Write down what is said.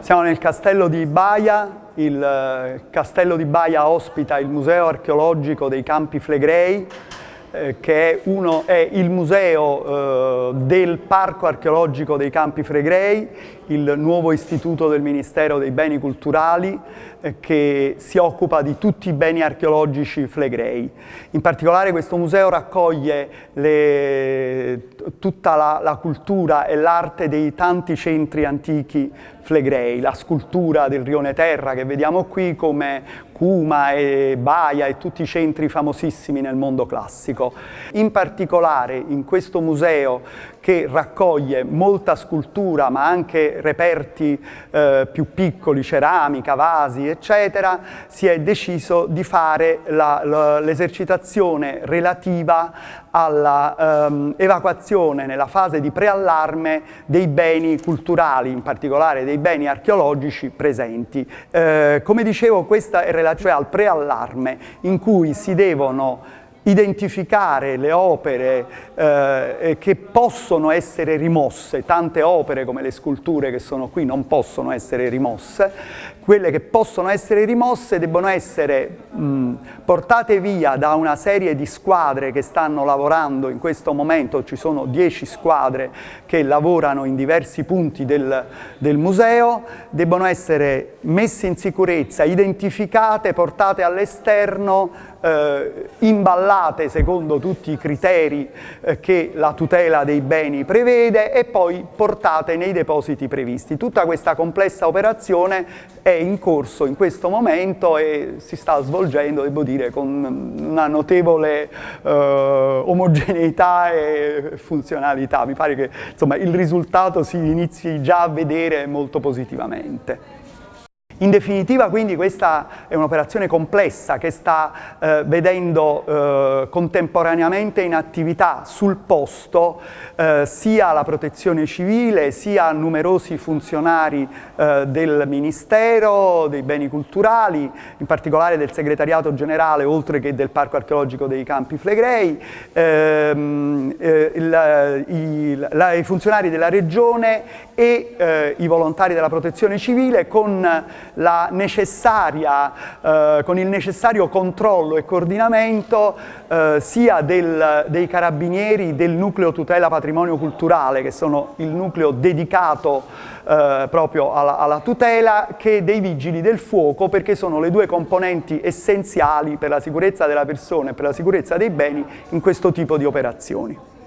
Siamo nel castello di Baia, il eh, castello di Baia ospita il Museo archeologico dei Campi Flegrei, eh, che è, uno, è, il museo eh, del Parco archeologico dei Campi Flegrei, il nuovo istituto del Ministero dei Beni Culturali eh, che si occupa di tutti i beni archeologici flegrei. In particolare questo museo raccoglie le, tutta la, la cultura e l'arte dei tanti centri antichi flegrei, la scultura del rione Terra che vediamo qui come Cuma e Baia e tutti i centri famosissimi nel mondo classico. In particolare in questo museo che raccoglie molta scultura ma anche reperti eh, più piccoli, ceramica, vasi eccetera, si è deciso di fare l'esercitazione relativa all'evacuazione ehm, nella fase di preallarme dei beni culturali, in particolare dei beni archeologici presenti. Eh, come dicevo questa è relativa al preallarme in cui si devono identificare le opere eh, che possono essere rimosse, tante opere come le sculture che sono qui non possono essere rimosse, quelle che possono essere rimosse debbono essere mh, portate via da una serie di squadre che stanno lavorando in questo momento, ci sono dieci squadre che lavorano in diversi punti del, del museo, debbono essere messe in sicurezza, identificate, portate all'esterno, eh, imballate secondo tutti i criteri eh, che la tutela dei beni prevede e poi portate nei depositi previsti. Tutta questa complessa operazione è in corso in questo momento e si sta svolgendo, devo dire, con una notevole eh, omogeneità e funzionalità. Mi pare che insomma, il risultato si inizi già a vedere molto positivamente. In definitiva quindi questa è un'operazione complessa che sta eh, vedendo eh, contemporaneamente in attività sul posto eh, sia la protezione civile sia numerosi funzionari eh, del Ministero dei Beni Culturali, in particolare del Segretariato Generale oltre che del Parco Archeologico dei Campi Flegrei, ehm, eh, il, il, la, i funzionari della Regione e eh, i volontari della protezione civile con eh, con il necessario controllo e coordinamento eh, sia del, dei carabinieri del nucleo tutela patrimonio culturale, che sono il nucleo dedicato eh, proprio alla, alla tutela, che dei vigili del fuoco, perché sono le due componenti essenziali per la sicurezza della persona e per la sicurezza dei beni in questo tipo di operazioni.